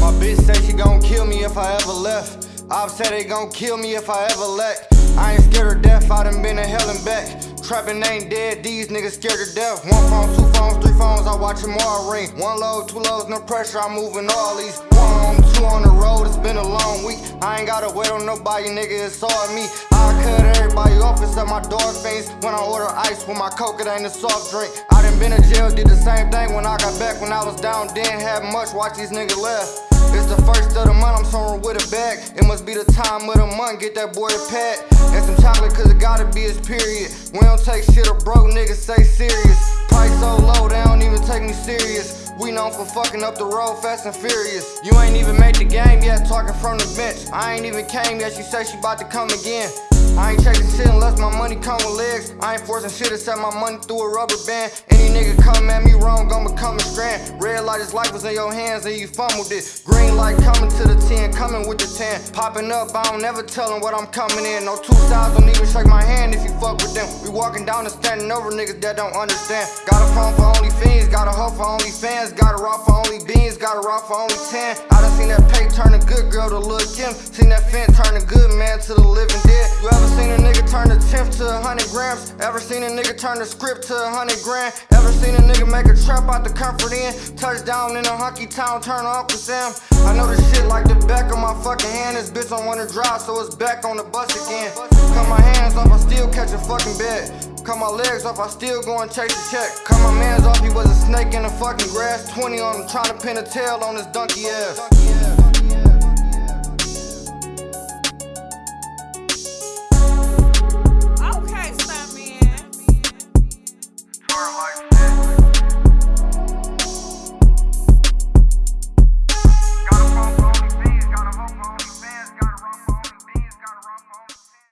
My bitch say she gon' kill me if I ever left. I've said they gon' kill me if I ever lack. I ain't scared of death, I done been to hell and back. Trapping ain't dead, these niggas scared to death. One phone, two phones, three phones, I watch them all ring. One load, two loads, no pressure, I'm moving all these. One been a long week. I ain't gotta wait on nobody, nigga, it's all me. I cut everybody off except my dog face. When I order ice with my coke, it ain't a soft drink. I done been to jail, did the same thing when I got back. When I was down, didn't have much, watch these niggas left. It's the first of the month, I'm somewhere with a bag. It must be the time of the month, get that boy a pat. And some chocolate, cause it gotta be his period. We don't take shit or broke niggas, say serious. Price so low, serious. We known for fucking up the road fast and furious. You ain't even made the game yet, talking from the bench. I ain't even came yet, she say she about to come again. I ain't chasing shit unless my money come with legs. I ain't forcing shit except my money through a rubber band. Any nigga come at me wrong, gon' become a strand. Red light, his life was in your hands and you fumbled it. Green light coming to the 10, coming with the 10. Popping up, I don't never tell 'em what I'm coming in. No two styles, don't even shake my you fuck with them. We walking down and standing over niggas that don't understand. Got a phone for only fiends, got a hoe for only fans, got a raw for only beans, got a raw for only 10. I done seen that pay turn a good girl to Lil Kim. Seen that Fent turn a good man to the living dead. You ever seen a nigga turn a tenth to a hundred grams? Ever seen a nigga turn a script to a hundred grand? Ever seen a nigga make a trap out the comfort in? Touchdown in a hunky town, turn off Uncle Sam. I know this shit like the back of my fucking hand. This bitch don't wanna drive, so it's back on the bus again. Cut my still catch a fucking bed. Cut my legs off, I still go and chase a check. Cut my mans off, he was a snake in the fucking grass. 20 on him, trying to pin a tail on his donkey ass.